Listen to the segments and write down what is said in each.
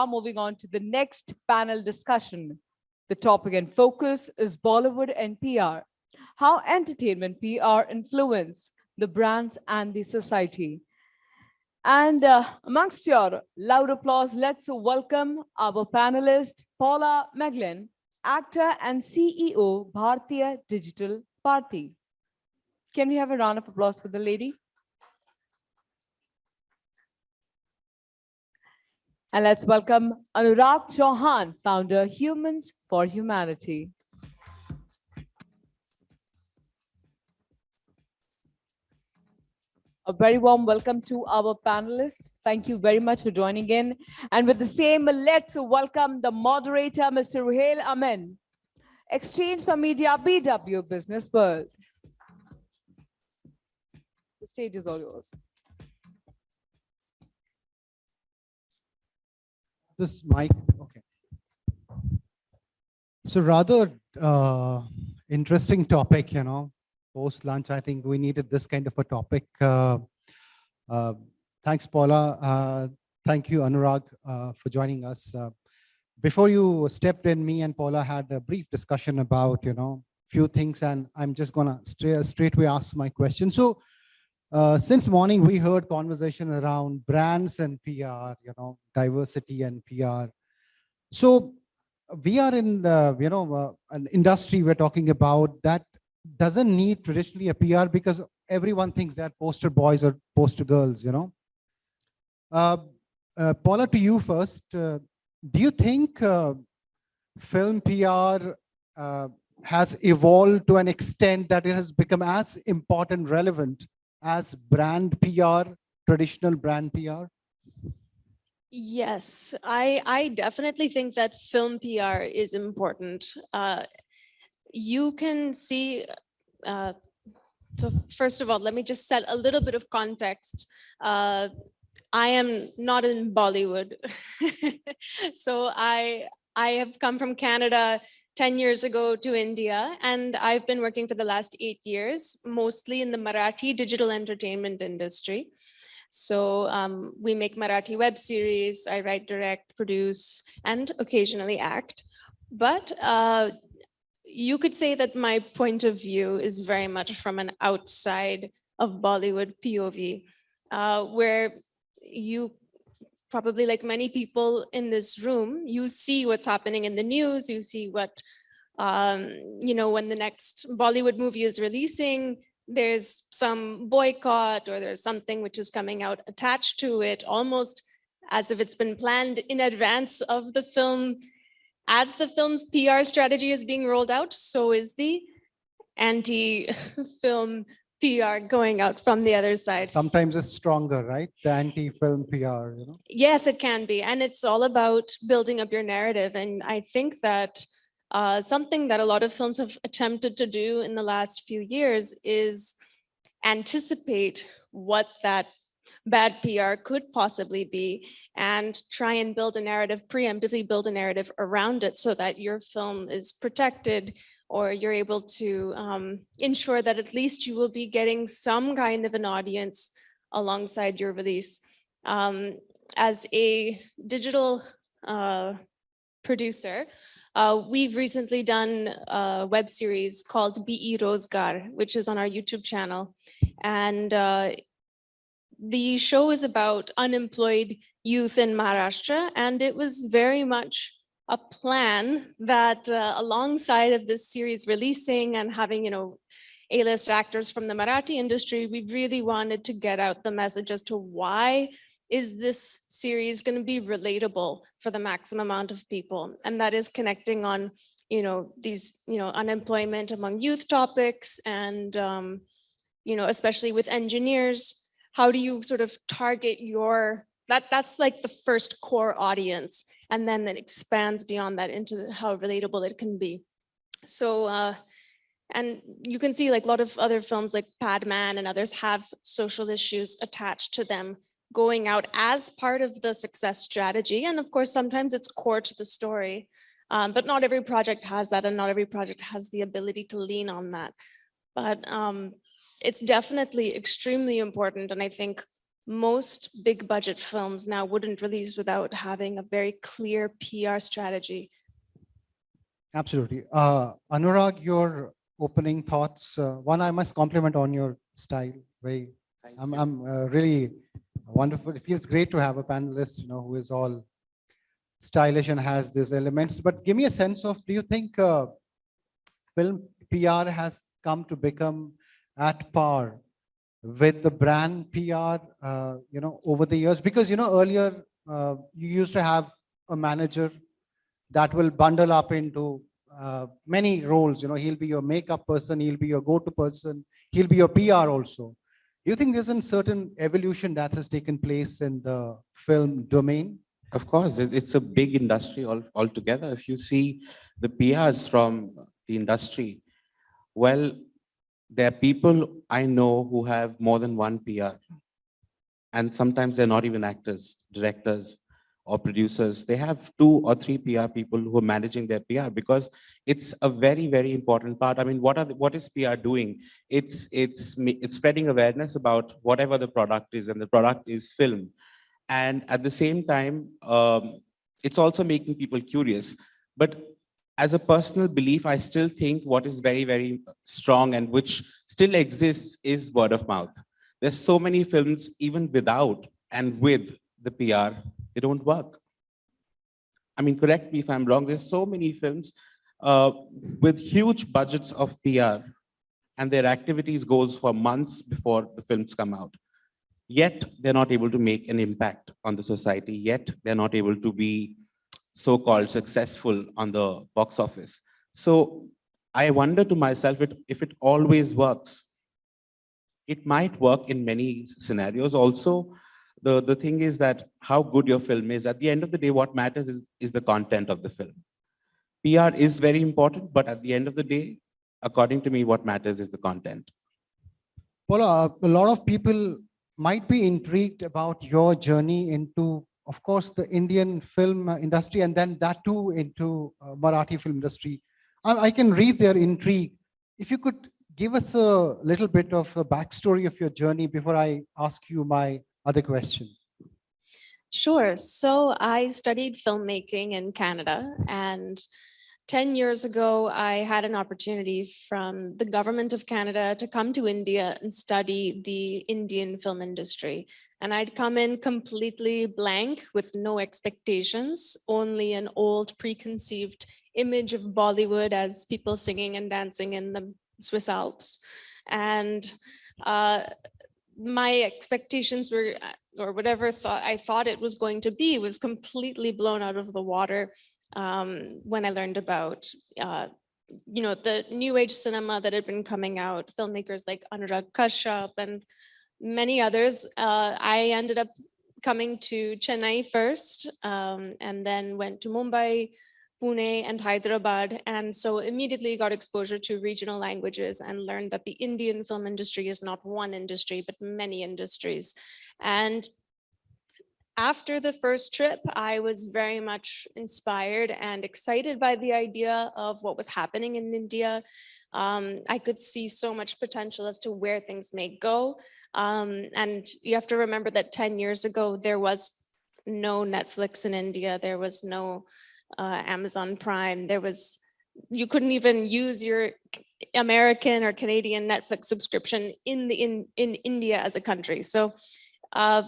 now moving on to the next panel discussion. The topic and focus is Bollywood and PR. How entertainment PR influence the brands and the society. And uh, amongst your loud applause, let's welcome our panelist, Paula McGlynn, actor and CEO, Bharatiya Digital Party. Can we have a round of applause for the lady? And let's welcome Anurag Chauhan, founder Humans for Humanity. A very warm welcome to our panelists. Thank you very much for joining in. And with the same, let's welcome the moderator, Mr. Ruhail Amin, exchange4media BW Business World. The stage is all yours. This mic okay. So rather uh, interesting topic you know post lunch i think we needed this kind of a topic uh, uh, thanks paula. Uh, thank you anurag uh, for joining us. Uh, before you stepped in me and paula had a brief discussion about you know few things and i'm just gonna straight ask my question. So uh, since morning, we heard conversation around brands and PR, you know, diversity and PR. So we are in the, you know, uh, an industry we're talking about that doesn't need traditionally a PR because everyone thinks they're poster boys or poster girls, you know. Uh, uh Paula, to you first, uh, do you think film PR has evolved to an extent that it has become as important, relevant as brand PR, traditional brand PR? Yes, I, I definitely think that film PR is important. Uh, you can see, uh, so first of all, let me just set a little bit of context. Uh, I am not in Bollywood. so I, I have come from Canada 10 years ago to India, and I've been working for the last eight years, mostly in the Marathi digital entertainment industry. So um, we make Marathi web series, I write, direct, produce, and occasionally act. But uh, you could say that my point of view is very much from an outside of Bollywood POV, uh, where you probably like many people in this room, you see what's happening in the news, you see what, um, you know, when the next Bollywood movie is releasing, there's some boycott or there's something which is coming out attached to it, almost as if it's been planned in advance of the film. As the film's PR strategy is being rolled out, so is the anti-film PR going out from the other side. Sometimes it's stronger, right? The anti-film PR, you know? Yes, it can be. And it's all about building up your narrative. And I think that uh, something that a lot of films have attempted to do in the last few years is anticipate what that bad PR could possibly be and try and build a narrative, preemptively build a narrative around it so that your film is protected or you're able to um, ensure that at least you will be getting some kind of an audience alongside your release. Um, as a digital uh, producer, uh, we've recently done a web series called Berozgaar, which is on our YouTube channel. And uh, the show is about unemployed youth in Maharashtra, and it was very much a plan that uh, alongside of this series releasing and having, you know, A-list actors from the Marathi industry, we really wanted to get out the message as to why is this series going to be relatable for the maximum amount of people? And that is connecting on, you know, these, you know, unemployment among youth topics and, um, you know, especially with engineers, how do you sort of target your, that that's like the first core audience and then it expands beyond that into how relatable it can be. So, uh, and you can see like a lot of other films like Padman and others have social issues attached to them going out as part of the success strategy. And of course, sometimes it's core to the story, um, but not every project has that and not every project has the ability to lean on that. But um, it's definitely extremely important. And I think most big budget films now wouldn't release without having a very clear PR strategy. Absolutely. Uh, Anurag, your opening thoughts. Uh, one, I must compliment on your style. Very, I'm, I'm uh, really wonderful. It feels great to have a panelist, you know, who is all stylish and has these elements. But give me a sense of, do you think uh, film PR has come to become at par with the brand PR, uh, you know, over the years? Because, you know, earlier uh, you used to have a manager that will bundle up into uh, many roles. You know, he'll be your makeup person, he'll be your go-to person, he'll be your PR also. Do you think there's a certain evolution that has taken place in the film domain? Of course, it's a big industry all altogether. If you see the PRs from the industry, well, there are people I know who have more than one PR. And sometimes they're not even actors, directors or producers. They have two or three PR people who are managing their PR because it's a very, very important part. I mean, what are, the- what is PR doing? It's, it's, it's spreading awareness about whatever the product is and the product is film. And at the same time, um, it's also making people curious. But as a personal belief, I still think what is very, very strong and which still exists is word of mouth. There's so many films, even without and with the PR, they don't work. I mean, correct me if I'm wrong, there's so many films uh, with huge budgets of PR and their activities goes for months before the films come out yet they're not able to make an impact on the society, yet they're not able to be so-called successful on the box office. So I wonder to myself if it always works. It might work in many scenarios. Also, the, the thing is that how good your film is, at the end of the day, what matters is, is the content of the film. PR is very important, but at the end of the day, according to me, what matters is the content. Paula, a lot of people might be intrigued about your journey into, of course, the Indian film uh, industry and then that too into uh, Marathi film industry. I, I can read their intrigue. If you could give us a little bit of a backstory of your journey before I ask you my other question. Sure. So I studied filmmaking in Canada and 10 years ago, I had an opportunity from the government of Canada to come to India and study the Indian film industry. And I'd come in completely blank with no expectations, only an old preconceived image of Bollywood as people singing and dancing in the Swiss Alps. And uh, my expectations were, or whatever thought I thought it was going to be, was completely blown out of the water um, when I learned about, uh, you know, the new age cinema that had been coming out, filmmakers like Anurag Kashyap and many others. Uh, I ended up coming to Chennai first um, and then went to Mumbai, Pune and Hyderabad. And so immediately got exposure to regional languages and learned that the Indian film industry is not one industry, but many industries. And after the first trip, I was very much inspired and excited by the idea of what was happening in India. Um, I could see so much potential as to where things may go. Um, and you have to remember that 10 years ago, there was no Netflix in India. There was no uh, Amazon Prime. There was, you couldn't even use your American or Canadian Netflix subscription in the in in India as a country. So uh,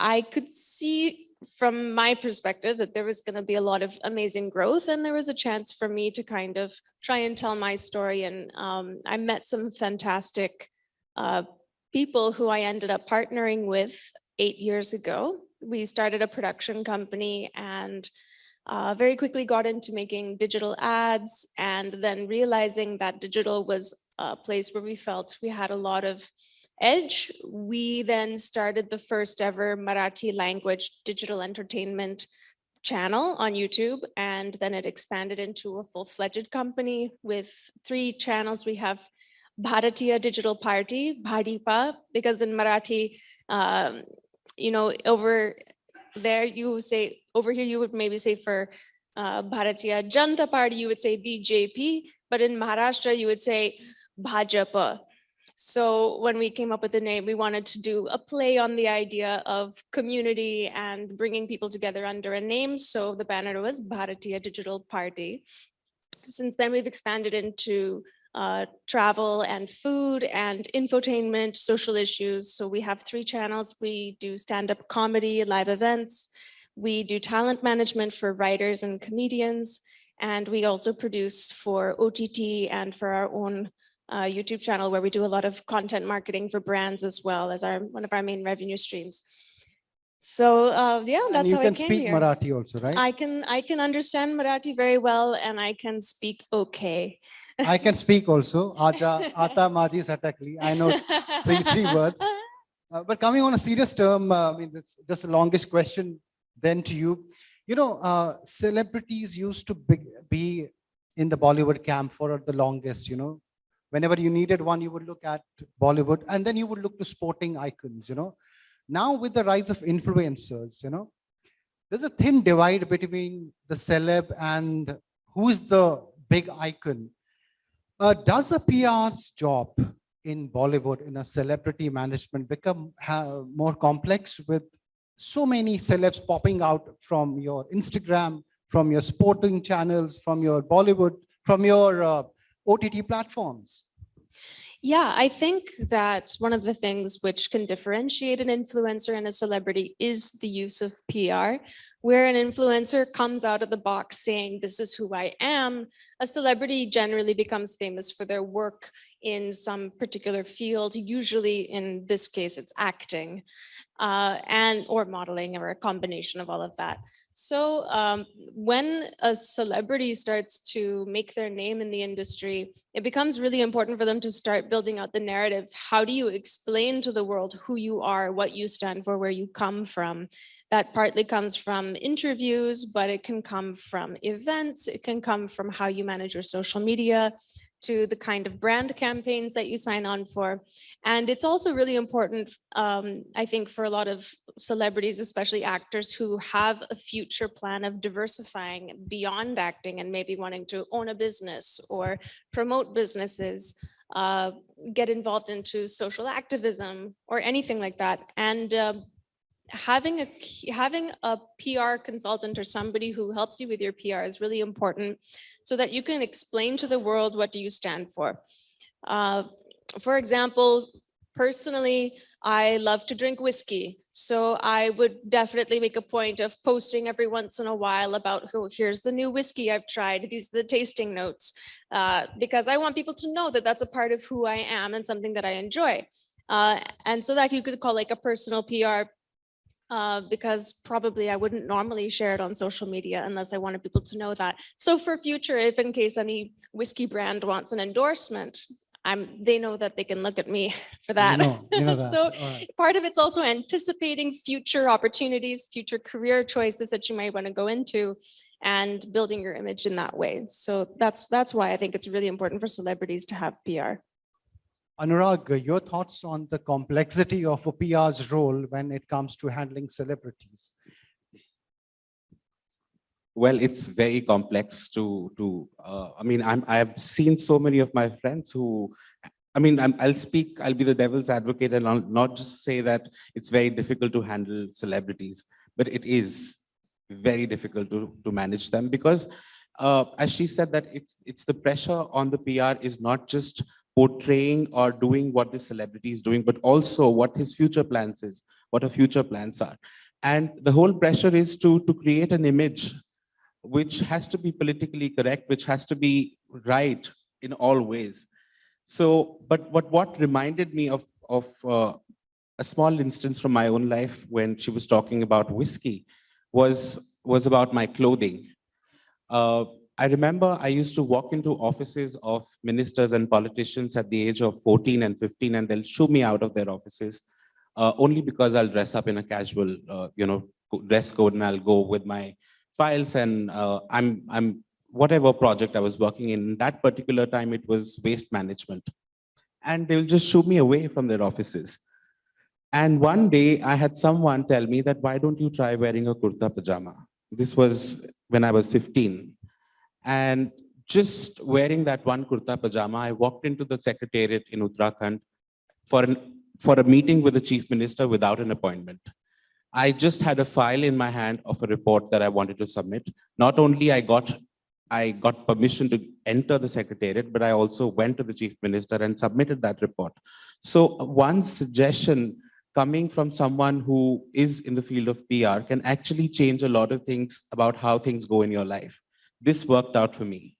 I could see from my perspective that there was going to be a lot of amazing growth and there was a chance for me to kind of try and tell my story. And um, I met some fantastic uh, people who I ended up partnering with eight years ago. We started a production company and uh, very quickly got into making digital ads and then realizing that digital was a place where we felt we had a lot of edge. We then started the first ever Marathi language digital entertainment channel on YouTube, and then it expanded into a full-fledged company with three channels. We have Bharatiya Digital Party, Bhadipa, because in Marathi, um, you know, over there you say, over here you would maybe say for uh, Bharatiya Janata Party, you would say BJP, but in Maharashtra you would say Bhajapa. So when we came up with the name, we wanted to do a play on the idea of community and bringing people together under a name. So the banner was Bharatiya Digital Party. Since then, we've expanded into uh, travel and food and infotainment, social issues. So we have three channels. We do stand-up comedy, live events. We do talent management for writers and comedians. And we also produce for OTT and for our own uh, YouTube channel where we do a lot of content marketing for brands as well as our one of our main revenue streams. So uh, yeah, And that's you how can I came speak here. Marathi also, right? I can I can understand Marathi very well and I can speak okay. I can speak also. Aja, Ata, Maji, Satakli. I know three, three words. Uh, but coming on a serious term, uh, I mean, this just the longest question then to you. You know, uh, celebrities used to be, be in the Bollywood camp for the longest, you know. Whenever you needed one, you would look at Bollywood and then you would look to sporting icons, you know. Now with the rise of influencers, you know, there's a thin divide between the celeb and who's the big icon. Uh, does a PR's job in Bollywood in a celebrity management become more complex with so many celebs popping out from your Instagram, from your sporting channels, from your Bollywood, from your uh, OTT platforms? Yeah, I think that one of the things which can differentiate an influencer and a celebrity is the use of PR, where an influencer comes out of the box saying, this is who I am. A celebrity generally becomes famous for their work in some particular field, usually in this case, it's acting uh, and or modeling or a combination of all of that. So um, when a celebrity starts to make their name in the industry, it becomes really important for them to start building out the narrative. How do you explain to the world who you are, what you stand for, where you come from? That partly comes from interviews, but it can come from events. It can come from how you manage your social media to the kind of brand campaigns that you sign on for. And it's also really important, um, I think, for a lot of celebrities, especially actors who have a future plan of diversifying beyond acting and maybe wanting to own a business or promote businesses, uh, get involved into social activism or anything like that. And um, having a having a PR consultant or somebody who helps you with your PR is really important so that you can explain to the world what do you stand for. Uh, for example, personally, I love to drink whiskey. So I would definitely make a point of posting every once in a while about, oh, here's the new whiskey I've tried. These are the tasting notes. uh, because I want people to know that that's a part of who I am and something that I enjoy. Uh, and so that you could call like a personal PR uh, because probably I wouldn't normally share it on social media unless I wanted people to know that. So for future, if in case any whiskey brand wants an endorsement, I'm, they know that they can look at me for You that. know, you know that. So right. part of it's also anticipating future opportunities, future career choices that you might want to go into and building your image in that way. So that's, that's why I think it's really important for celebrities to have PR. Anurag, your thoughts on the complexity of a PR's role when it comes to handling celebrities? Well, it's very complex to, to, uh, I mean, I'm, I've seen so many of my friends who, I mean, I'm, I'll speak, I'll be the devil's advocate and I'll not just say that it's very difficult to handle celebrities, but it is very difficult to, to manage them because uh, as she said that it's, it's the pressure on the PR is not just portraying or doing what this celebrity is doing, but also what his future plans is, what her future plans are. And the whole pressure is to, to create an image which has to be politically correct, which has to be right in all ways. So, but what, what reminded me of, of uh, a small instance from my own life when she was talking about whiskey was, was about my clothing. Uh, I remember I used to walk into offices of ministers and politicians at the age of 14 and 15, and they'll shoo me out of their offices uh, only because I'll dress up in a casual, uh, you know, dress code and I'll go with my files and uh, I'm, I'm, whatever project I was working in, that particular time, it was waste management. And they'll just shoo me away from their offices. And one day I had someone tell me that, why don't you try wearing a kurta pajama? This was when I was 15. And just wearing that one kurta pajama, I walked into the secretariat in Uttarakhand for an, for a meeting with the chief minister without an appointment. I just had a file in my hand of a report that I wanted to submit. Not only I got, I got permission to enter the secretariat, but I also went to the chief minister and submitted that report. So one suggestion coming from someone who is in the field of PR can actually change a lot of things about how things go in your life. This worked out for me.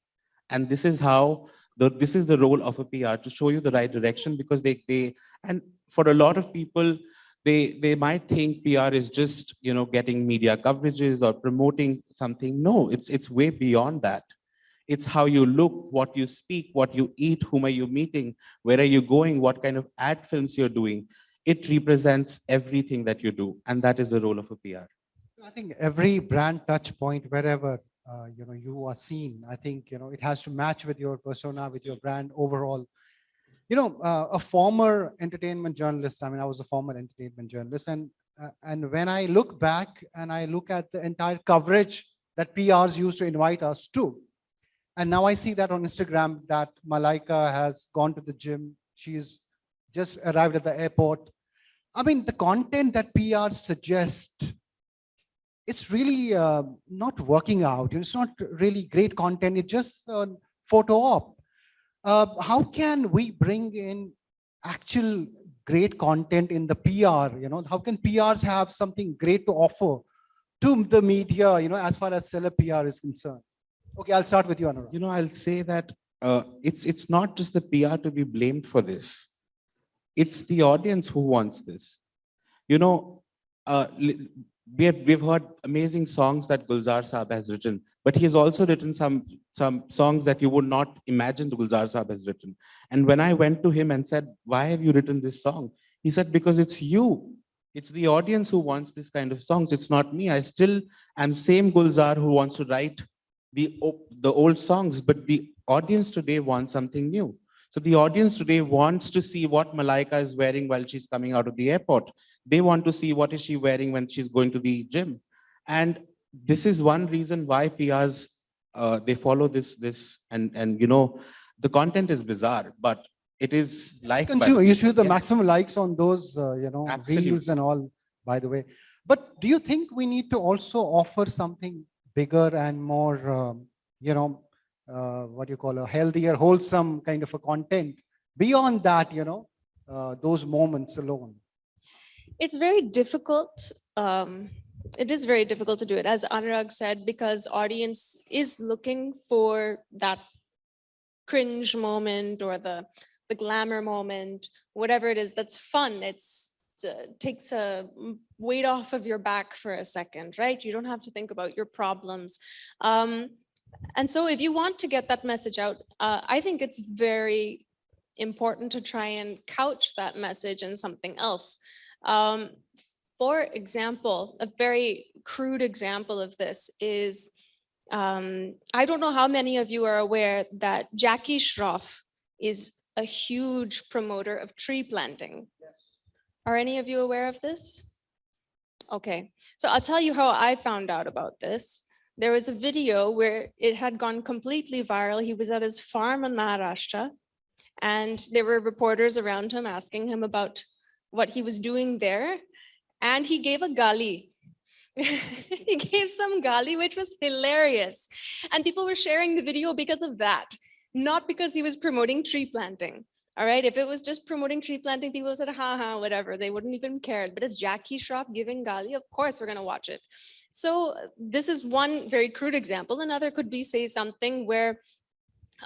And this is how, the, this is the role of a PR to show you the right direction because they, they, and for a lot of people, they, they might think PR is just, you know, getting media coverages or promoting something. No, it's, it's way beyond that. It's how you look, what you speak, what you eat, whom are you meeting, where are you going, what kind of ad films you're doing. It represents everything that you do. And that is the role of a PR. I think every brand touch point, wherever, uh, you know, you are seen, I think, you know, it has to match with your persona, with your brand overall. You know, uh, a former entertainment journalist, I mean, I was a former entertainment journalist and, uh, and when I look back and I look at the entire coverage that PRs used to invite us to, and now I see that on Instagram that Malaika has gone to the gym. She's just arrived at the airport. I mean, the content that PRs suggest, it's really uh, not working out. It's not really great content. It's just photo op. Uh, how can we bring in actual great content in the PR? You know, how can PRs have something great to offer to the media, you know, as far as seller PR is concerned? Okay, I'll start with you, Anurag. You know, I'll say that uh, it's, it's not just the PR to be blamed for this. It's the audience who wants this. You know, uh, we have, we've heard amazing songs that Gulzar Saab has written, but he has also written some, some songs that you would not imagine Gulzar Saab has written. And when I went to him and said, why have you written this song? He said, because it's you. It's the audience who wants this kind of songs. It's not me. I still am same Gulzar who wants to write the, the old songs, but the audience today wants something new. So the audience today wants to see what Malaika is wearing while she's coming out of the airport. They want to see what is she wearing when she's going to the gym. And this is one reason why PRs, uh, they follow this, this, and, and you know, the content is bizarre, but it is like. Consumer, you should the maximum likes on those, uh, you know, Absolutely. reels and all, by the way. But do you think we need to also offer something bigger and more, um, you know, uh, what you call a healthier, wholesome kind of a content beyond that, you know, uh, those moments alone? It's very difficult. Um, it is very difficult to do it, as Anurag said, because audience is looking for that cringe moment or the the glamour moment, whatever it is that's fun. It's uh, takes a weight off of your back for a second, right? You don't have to think about your problems. Um, and so if you want to get that message out, uh, I think it's very important to try and couch that message in something else. Um, for example, a very crude example of this is, um, I don't know how many of you are aware that Jackie Shroff is a huge promoter of tree planting. Are any of you aware of this? Okay, so I'll tell you how I found out about this. There was a video where it had gone completely viral. He was at his farm in Maharashtra and there were reporters around him asking him about what he was doing there. And he gave a gali. he gave some gali, which was hilarious. And people were sharing the video because of that, not because he was promoting tree planting. All right, if it was just promoting tree planting, people said, ha ha, whatever, they wouldn't even care. But as Jackie Shroff giving gali, of course we're gonna watch it. So this is one very crude example. Another could be say something where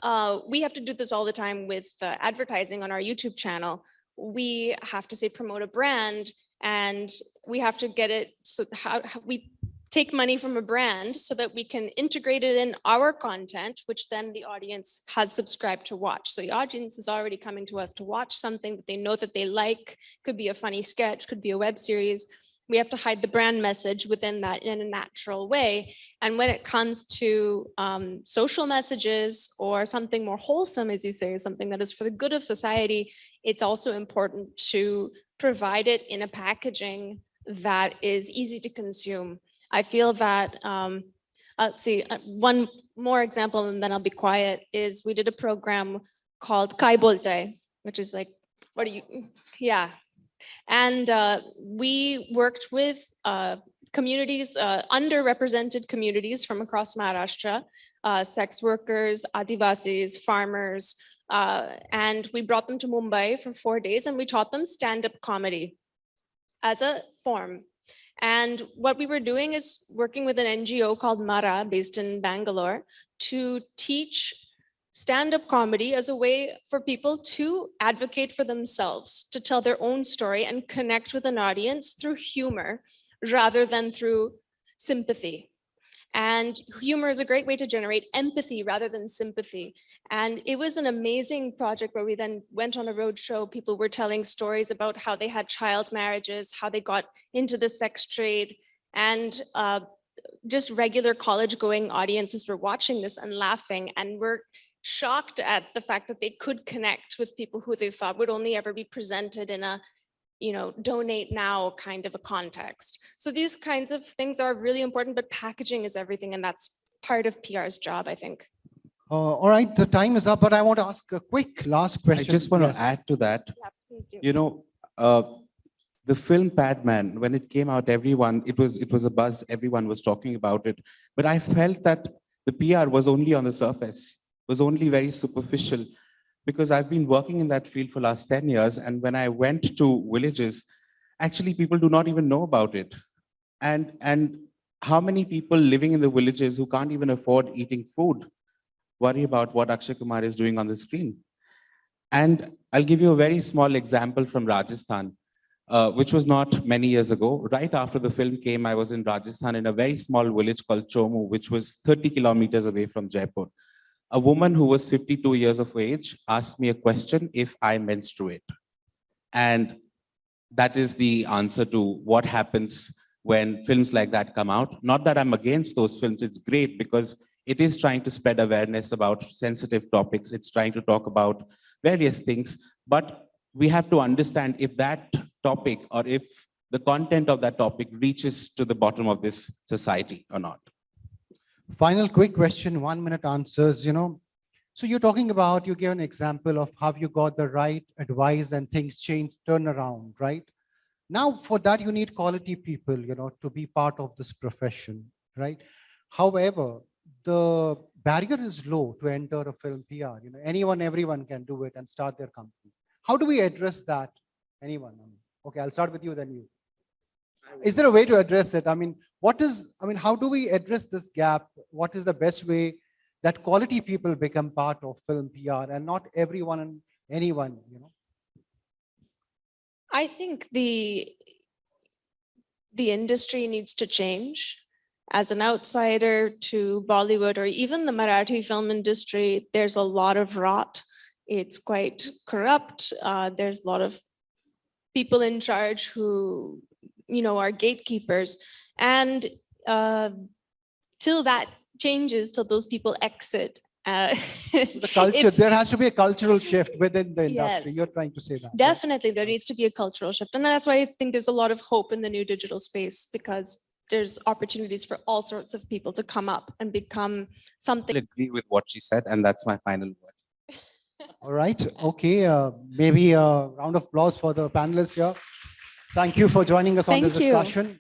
uh, we have to do this all the time with uh, advertising on our YouTube channel. We have to say promote a brand and we have to get it so how, how we take money from a brand so that we can integrate it in our content, which then the audience has subscribed to watch. So the audience is already coming to us to watch something that they know that they like, could be a funny sketch, could be a web series. We have to hide the brand message within that in a natural way. And when it comes to um, social messages or something more wholesome, as you say, something that is for the good of society, it's also important to provide it in a packaging that is easy to consume. I feel that, um, uh, see, uh, one more example and then I'll be quiet, is we did a program called Kai Bolte, which is like what do you, yeah. And uh, we worked with uh, communities, uh, underrepresented communities from across Maharashtra, sex workers, Adivasis, farmers, and we brought them to Mumbai for four days and we taught them stand-up comedy as a form. And what we were doing is working with an NGO called Maraa based in Bangalore to teach stand-up comedy as a way for people to advocate for themselves, to tell their own story and connect with an audience through humor rather than through sympathy. And humor is a great way to generate empathy rather than sympathy. And it was an amazing project where we then went on a road show. People were telling stories about how they had child marriages, how they got into the sex trade, and uh, just regular college going audiences were watching this and laughing and were shocked at the fact that they could connect with people who they thought would only ever be presented in a you know, donate now kind of a context. So these kinds of things are really important, but packaging is everything. And that's part of PR's job, I think. Uh, all right, the time is up, but I want to ask a quick last question. I just want Yes. to add to that. Yeah, please do. You know, uh, the film Padman, when it came out, everyone, it was, it was a buzz, everyone was talking about it. But I felt that the PR was only on the surface, was only very superficial. Because I've been working in that field for last 10 years. And when I went to villages, actually people do not even know about it. And, and how many people living in the villages who can't even afford eating food worry about what Akshay Kumar is doing on the screen? And I'll give you a very small example from Rajasthan, uh, which was not many years ago. Right after the film came, I was in Rajasthan in a very small village called Chomu, which was 30 kilometers away from Jaipur. A woman who was 52 years of age asked me a question if I menstruate. And that is the answer to what happens when films like that come out. Not that I'm against those films, it's great because it is trying to spread awareness about sensitive topics. It's trying to talk about various things, but we have to understand if that topic or if the content of that topic reaches to the bottom of this society or not. Final quick question, one minute answers, you know. So you're talking about, you gave an example of how you got the right advice and things change, turn around, right? Now for that, you need quality people, you know, to be part of this profession, right? However, the barrier is low to enter a film PR, you know, anyone, everyone can do it and start their company. How do we address that? Anyone? Okay, I'll start with you, then you. Is there a way to address it? I mean, what is, I mean, how do we address this gap? What is the best way that quality people become part of film PR and not everyone and anyone, you know? I think the the industry needs to change. As an outsider to Bollywood or even the Marathi film industry, there's a lot of rot. It's quite corrupt. Uh, there's a lot of people in charge who, you know, are gatekeepers. And uh, till that changes, till those people exit. Uh, The culture, there has to be a cultural shift within the industry. Yes. You're trying to say that. right? Definitely, there needs to be a cultural shift. And that's why I think there's a lot of hope in the new digital space because there's opportunities for all sorts of people to come up and become something. I agree with what she said, and that's my final word. All right, okay, uh, maybe a round of applause for the panelists here. Thank you for joining us on this you. discussion.